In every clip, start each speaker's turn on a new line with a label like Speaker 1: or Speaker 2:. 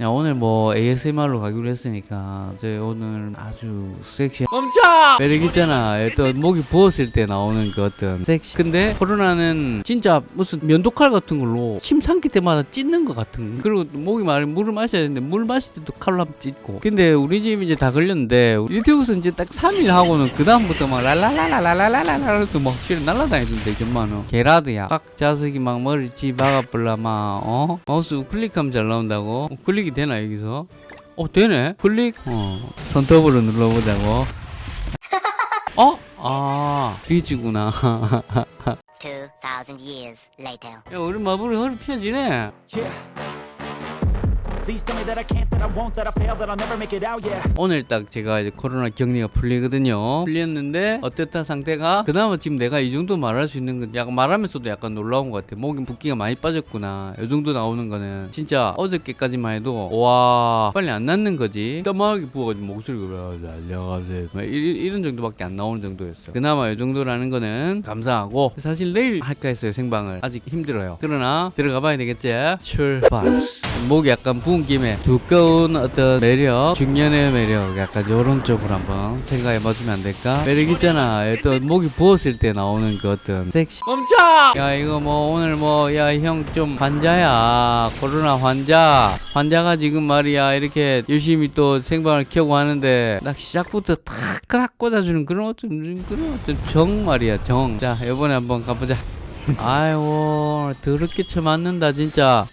Speaker 1: 야, 오늘 뭐 ASMR로 가기로 했으니까 저희 오늘 아주 섹시
Speaker 2: 멈춰!
Speaker 1: 매력 있잖아. 또 목이 부었을 때 나오는 그 어떤 섹시. 근데 코로나는 진짜 무슨 면도칼 같은 걸로 침 삼킬 때마다 찢는 것 같은 그리고 또 목이 마르 물을 마셔야 되는데 물 마실 때도 칼로 한번 찢고. 근데 우리 집 이제 다 걸렸는데 유튜브에서 이제 딱 3일 하고는 그 다음부터 막 랄랄랄랄랄랄랄랄 또막 실을 날라다니던데 정말은 게라드야. 각 자석이 막 머리 찌 박아볼라 막 어? 마우스 우클릭하면 잘 나온다고. 우 클릭이 되나 여기서? 어 되네 클릭 어 손톱으로 눌러보자고 어? 아 비지구나
Speaker 3: 2,000 years later.
Speaker 1: 야 우리 마블이 허리 펴지네
Speaker 2: Yeah.
Speaker 1: 오늘 딱 제가 이제 코로나 격리가 풀리거든요. 풀렸는데 어땠다 상태가? 그나마 지금 내가 이 정도 말할 수 있는 건 약간 말하면서도 약간 놀라운 것 같아 목이 붓기가 많이 빠졌구나. 이 정도 나오는 거는 진짜 어저께까지만 해도 와 빨리 안 낫는 거지. 까마하게 부어가지고 목소리가 안녕하세요 이런 정도밖에 안 나오는 정도였어 그나마 이 정도라는 거는 감사하고 사실 내일 할까 했어요 생방을. 아직 힘들어요. 그러나 들어가 봐야 되겠지? 출발. 목이 약간 부은 김에 두꺼운 어떤 매력 중년의 매력 약간 요런 쪽으로 한번 생각해 봐주면 안 될까? 매력 있잖아. 또 목이 부었을 때 나오는 그 어떤 섹시.
Speaker 2: 멈춰!
Speaker 1: 야 이거 뭐 오늘 뭐 야 형 좀 환자야. 코로나 환자. 환자가 지금 말이야. 이렇게 열심히 또 생방을 켜고 하는데 딱 시작부터 탁탁 꽂아주는 그런 어떤 그런 어떤 정 말이야 정 자 이번에 한번 가보자. 아이고 더럽게 쳐맞는다 진짜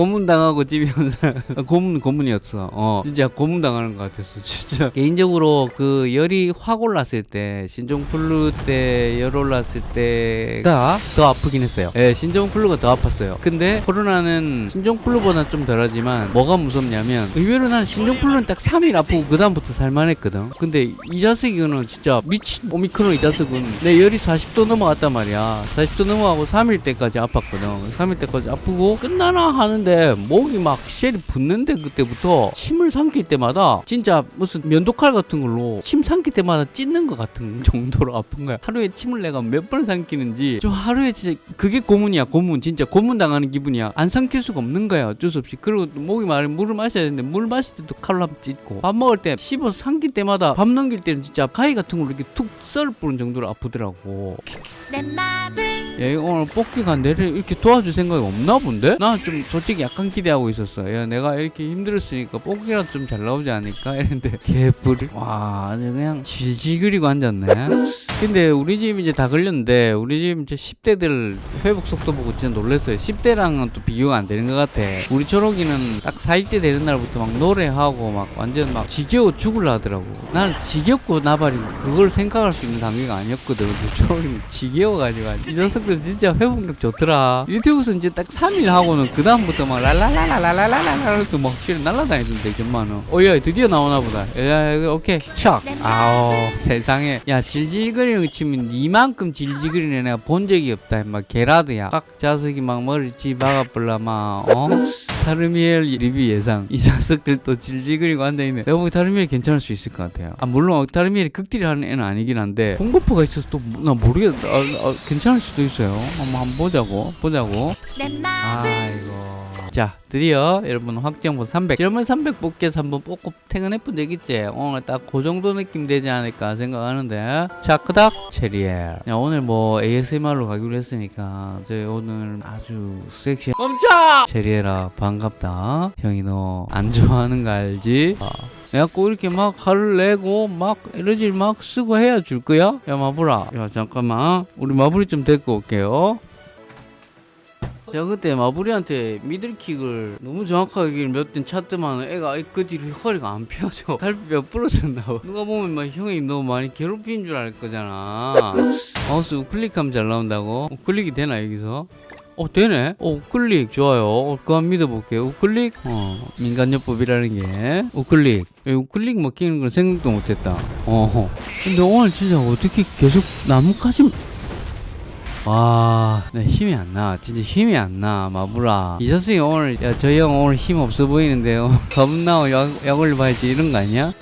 Speaker 1: 고문 당하고 집에 온 사람 고문 고문이었어. 어 진짜 고문 당하는 것 같았어. 진짜 개인적으로 그 열이 확 올랐을 때 신종 플루 때 열 올랐을 때가 더 아프긴 했어요. 예, 신종 플루가 더 아팠어요. 근데 코로나는 신종 플루보다 좀 덜하지만 뭐가 무섭냐면 의외로 난 신종 플루는 딱 3일 아프고 그 다음부터 살만했거든. 근데 이 자식이는 진짜 미친 오미크론 이 자식은 내 열이 40도 넘어갔단 말이야. 40도 넘어가고 3일째까지 아팠거든. 3일째까지 아프고 끝나나 하는데 목이 막 쉘이 붙는데 그때부터 침을 삼킬 때마다 진짜 무슨 면도칼 같은 걸로 침 삼킬 때마다 찢는 것 같은 정도로 아픈 거야. 하루에 침을 내가 몇 번 삼키는지 좀 하루에 진짜 그게 고문이야 고문 진짜 고문 당하는 기분이야. 안 삼킬 수가 없는 거야 어쩔 수 없이. 그리고 또 목이 마르 물을 마셔야 되는데 물 마실 때도 칼로 한번 찢고 밥 먹을 때 씹어서 삼킬 때마다 밥 넘길 때는 진짜 가위 같은 걸로 이렇게 툭 썰을 뿌는 정도로 아프더라고.
Speaker 3: 내 맘을
Speaker 1: 야 이거 오늘 뽑기가 내를 이렇게 도와줄 생각이 없나 본데? 나 좀 솔직히 약간 기대하고 있었어. 야 내가 이렇게 힘들었으니까 뽑기라도 좀 잘 나오지 않을까? 이랬는데. 개뿔이. 와 아주 그냥 질질 그리고 앉았네. 근데 우리 집 이제 다 걸렸는데 우리 집 이제 10대들 회복 속도 보고 진짜 놀랐어요. 10대랑은 또 비교가 안 되는 것 같아. 우리 초록이는 딱 4일때 되는 날부터 막 노래하고 막 완전 막 지겨워 죽을라 하더라고. 난 지겹고 나발이고 그걸 생각할 수 있는 단계가 아니었거든. 근데 초록이는 지겨워가지고. 이 녀석들 진짜 회복력 좋더라. 유튜브에서 이제 딱 3일 하고는 그 다음부터 막 랄랄랄랄랄랄랄랄 또막 실을 날라다니던데 정말은 어야 드디어 나오나 보다. 야 오케이 척. 아우 세상에. 야 질질거리는 거 치면 니만큼 질질거리는 애 내가 본 적이 없다 막 게라드야. 각 자석이 막 머리 찌 박아볼라 막 어? 타르미엘 리뷰 예상. 이 자석들 또 질질거리고 앉아있네. 내가 보기 타르미엘 괜찮을 수 있을 것 같아요. 아 물론 타르미엘이 극딜을 하는 애는 아니긴 한데 홍버프가 있어서 또 나 모르겠다 아, 아, 괜찮을 수도 있어 요 한번, 한번 보자고 보자고 아이고. 자, 드디어 여러분 확정본 300. 이러면 300 뽑기에서 한번 뽑고 퇴근해본 되겠지? 오늘 딱 그 정도 느낌 되지 않을까 생각하는데. 자, 그닥 체리엘. 야, 오늘 뭐 ASMR로 가기로 했으니까 저희 오늘 아주 섹시
Speaker 2: 멈춰!
Speaker 1: 체리엘아 반갑다. 형이 너 안 좋아하는 거 알지? 아. 내가 꼭 이렇게 막 화를 내고 막 에너지를 막 쓰고 해야 줄 거야? 야 마블아. 야 잠깐만. 우리 마블이 좀 데리고 올게요. 제가 그때 마블이한테 미들킥을 너무 정확하게 몇번 찼더만 애가 그 뒤로 허리가 안 펴져. 달빛 몇 부러졌나 봐. 누가 보면 막 형이 너무 많이 괴롭힌 줄 알 거잖아. 마우스 우클릭하면 잘 나온다고? 우클릭이 되나 여기서 어 되네 어 우클릭 좋아요 어, 그거 믿어볼게요 우클릭 어 민간요법이라는 게 우클릭 에, 우클릭 먹히는 건 생각도 못했다 어 근데 오늘 진짜 어떻게 계속 나뭇가지 와, 나 힘이 안 나. 진짜 힘이 안 나, 마블아. 이 자식이 오늘, 야, 저 형 오늘 힘 없어 보이는데요. 겁나 약, 약 올려봐야지 이런 거 아니야?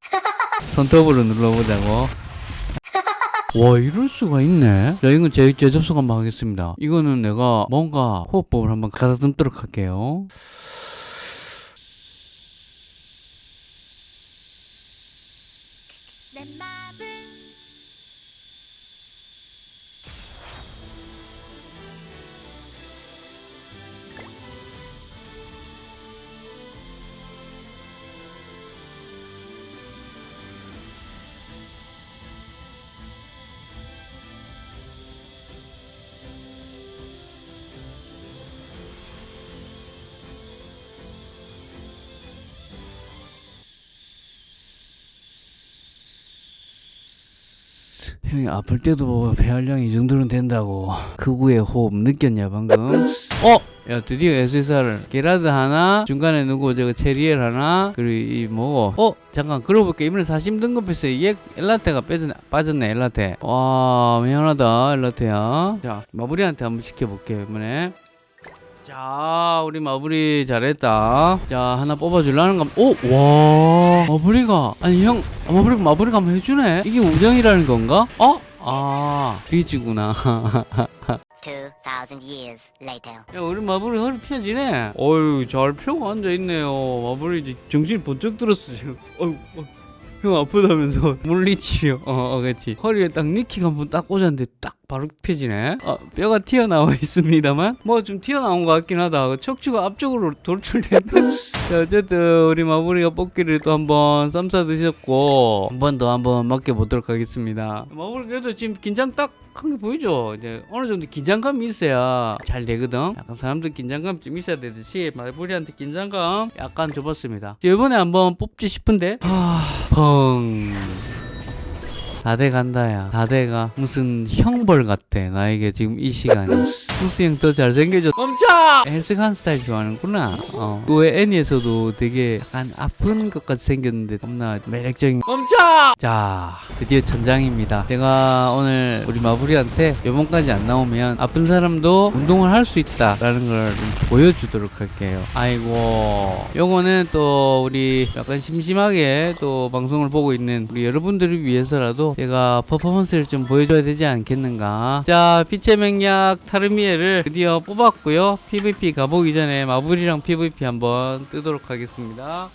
Speaker 1: 손톱으로 눌러보자고. 와 이럴 수가 있네. 자 이건 제, 제 접속 한번 하겠습니다. 이거는 내가 뭔가 호흡법을 한번 가다듬도록 할게요. 형이 아플 때도 폐활량이 이 정도는 된다고 극우의 호흡 느꼈냐 방금? 어? 야 드디어 SSR 게라드 하나 중간에 누구 저거 체리엘 하나 그리고 이 뭐고 어? 잠깐 그러고 보니까 이번에 사심 등급했어 얘 엘라테가 빠졌네, 빠졌네 엘라테 와 미안하다 엘라테야 자 마무리한테 한번 시켜볼게 이번에 자 우리 마무리 잘했다. 자 하나 뽑아주려는 감 오! 와. 마무리가 아니 형 아, 마무리가 마무리가 한번 해주네. 이게 우정이라는 건가? 어? 아 비지구나.
Speaker 3: 2000 years later.
Speaker 1: 야 우리 마블이 허리 펴지네. 어휴 잘 펴고 앉아 있네요. 마블이 이제 정신이 번쩍 들었어 지금. 어휴 어, 형 아프다면서? 물리치료. 어, 어 그렇지 허리에 딱 니킥 한 번 딱 꽂았는데 딱 바로 펴지네. 아, 뼈가 튀어나와 있습니다만? 뭐 좀 튀어나온 것 같긴 하다. 그 척추가 앞쪽으로 돌출됐다 자 어쨌든 우리 마블이가 뽑기를 또 한번 쌈싸 드셨고 한 번 더 한번 맡겨보도록 하겠습니다. 마블이 그래도 지금 긴장 딱 한 게 보이죠? 이제 어느 정도 긴장감이 있어야 잘 되거든. 약간 사람들 긴장감 좀 있어야 되듯이 말부리한테 긴장감 약간 줘봤습니다. 이번에 한번 뽑지 싶은데? 하... 砰 다 돼 간다야. 다 돼가. 무슨 형벌 같아. 나에게 지금 이 시간이. 무스 형더 잘생겨져. 멈춰! 헬스간 스타일 좋아하는구나. 어. 그외 애니에서도 되게 약간 아픈 것 같이 생겼는데 겁나 매력적인. 멈춰! 자, 드디어 천장입니다. 제가 오늘 우리 마부리한테 요번까지 안 나오면 아픈 사람도 운동을 할 수 있다 라는 걸좀 보여주도록 할게요. 아이고. 요거는 또 우리 약간 심심하게 또 방송을 보고 있는 우리 여러분들을 위해서라도 제가 퍼포먼스를 좀 보여줘야 되지 않겠는가. 자, 빛의 맹약 타르미에를 드디어 뽑았고요. PVP 가보기 전에 마블이랑 PVP 한번 뜨도록 하겠습니다.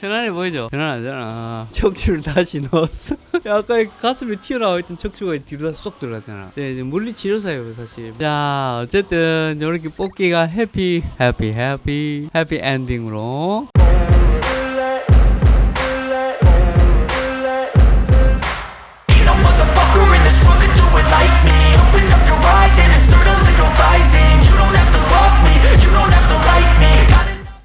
Speaker 1: 편안해 보이죠? 편안하잖아. 척추를 다시 넣었어. 야, 아까 가슴에 튀어나와 있던 척추가 뒤로 다쏙 들어갔잖아. 네, 이제 물리치료사예요, 사실. 자, 어쨌든 이렇게 뽑기가 해피, 해피, 해피, 해피 엔딩으로